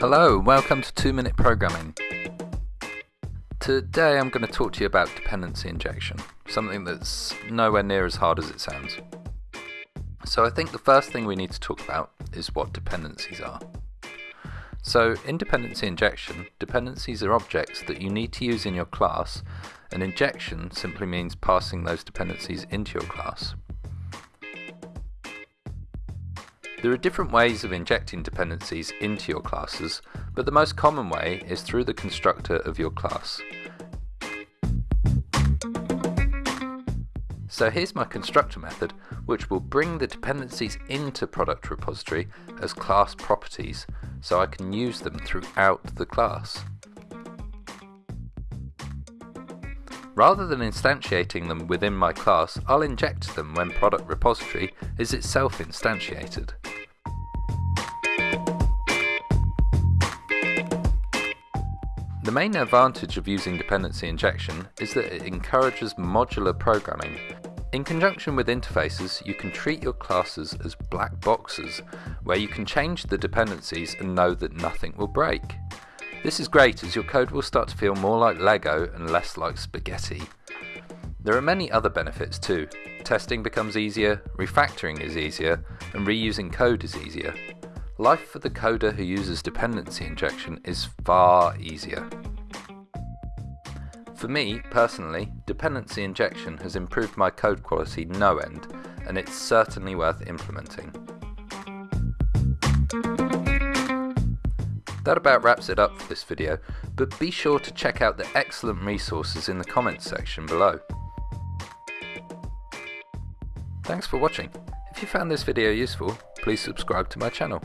Hello, welcome to 2 Minute Programming. Today I'm going to talk to you about dependency injection, something that's nowhere near as hard as it sounds. So I think the first thing we need to talk about is what dependencies are. So in dependency injection, dependencies are objects that you need to use in your class, and injection simply means passing those dependencies into your class. There are different ways of injecting dependencies into your classes, but the most common way is through the constructor of your class. So here's my constructor method, which will bring the dependencies into product repository as class properties, so I can use them throughout the class. Rather than instantiating them within my class, I'll inject them when product repository is itself instantiated. The main advantage of using dependency injection is that it encourages modular programming. In conjunction with interfaces, you can treat your classes as black boxes, where you can change the dependencies and know that nothing will break. This is great as your code will start to feel more like Lego and less like spaghetti. There are many other benefits too. Testing becomes easier, refactoring is easier, and reusing code is easier. Life for the coder who uses dependency injection is far easier. For me, personally, dependency injection has improved my code quality no end, and it's certainly worth implementing. That about wraps it up for this video, but be sure to check out the excellent resources in the comments section below. Thanks for watching. If you found this video useful, please subscribe to my channel.